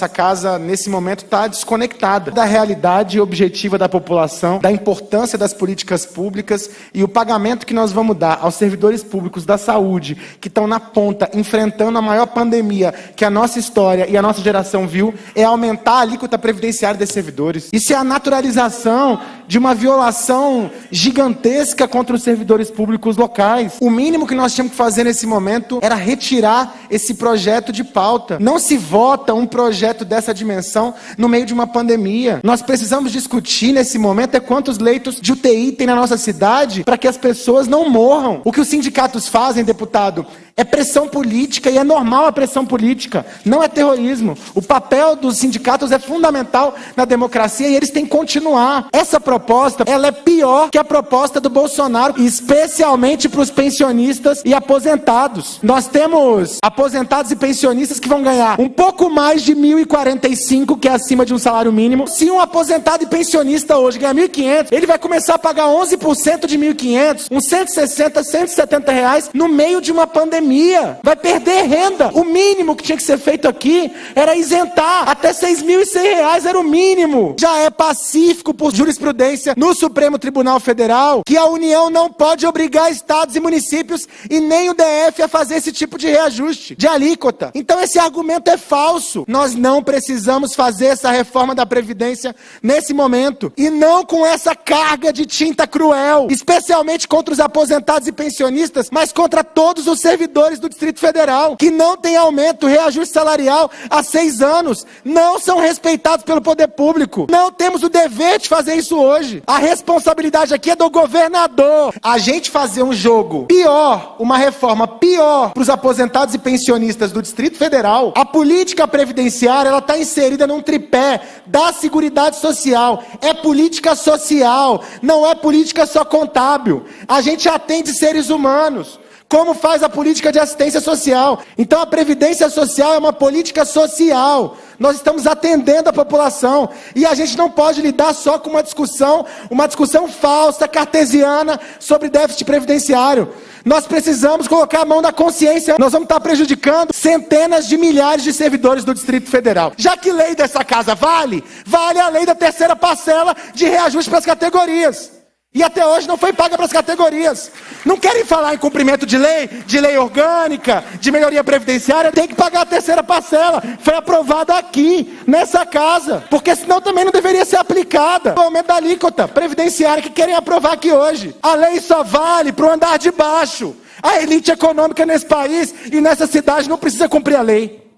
nessa casa, nesse momento, está desconectada da realidade objetiva da população, da importância das políticas públicas e o pagamento que nós vamos dar aos servidores públicos da saúde, que estão na ponta, enfrentando a maior pandemia que a nossa história e a nossa geração viu, é aumentar a alíquota previdenciária desses servidores. Isso é a naturalização de uma violação gigantesca contra os servidores públicos locais. O mínimo que nós tínhamos que fazer nesse momento era retirar esse projeto de pauta. Não se vota um projeto dessa dimensão no meio de uma pandemia. Nós precisamos discutir nesse momento é quantos leitos de UTI tem na nossa cidade para que as pessoas não morram. O que os sindicatos fazem, deputado, é pressão política e é normal a pressão política, não é terrorismo. O papel dos sindicatos é fundamental na democracia e eles têm que continuar. Essa proposta, ela é pior que a proposta do Bolsonaro, especialmente para os pensionistas e aposentados. Nós temos aposentados e pensionistas que vão ganhar um pouco mais de 1.045, que é acima de um salário mínimo. Se um aposentado e pensionista hoje ganhar 1.500, ele vai começar a pagar 11% de 1.500, uns 160, 170 reais no meio de uma pandemia vai perder renda. O mínimo que tinha que ser feito aqui era isentar. Até seis mil e cem reais era o mínimo. Já é pacífico por jurisprudência no Supremo Tribunal Federal que a União não pode obrigar estados e municípios e nem o DF a fazer esse tipo de reajuste de alíquota. Então esse argumento é falso. Nós não precisamos fazer essa reforma da Previdência nesse momento. E não com essa carga de tinta cruel, especialmente contra os aposentados e pensionistas, mas contra todos os servidores do Distrito Federal, que não tem aumento, reajuste salarial há seis anos, não são respeitados pelo poder público. Não temos o dever de fazer isso hoje. A responsabilidade aqui é do governador. A gente fazer um jogo pior, uma reforma pior para os aposentados e pensionistas do Distrito Federal, a política previdenciária ela está inserida num tripé da Seguridade Social. É política social, não é política só contábil. A gente atende seres humanos como faz a política de assistência social. Então a previdência social é uma política social. Nós estamos atendendo a população e a gente não pode lidar só com uma discussão, uma discussão falsa, cartesiana sobre déficit previdenciário. Nós precisamos colocar a mão na consciência. Nós vamos estar prejudicando centenas de milhares de servidores do Distrito Federal. Já que lei dessa casa vale, vale a lei da terceira parcela de reajuste para as categorias. E até hoje não foi paga para as categorias. Não querem falar em cumprimento de lei, de lei orgânica, de melhoria previdenciária, tem que pagar a terceira parcela. Foi aprovada aqui, nessa casa. Porque senão também não deveria ser aplicada. O aumento da alíquota previdenciária que querem aprovar aqui hoje. A lei só vale para o andar de baixo. A elite econômica nesse país e nessa cidade não precisa cumprir a lei.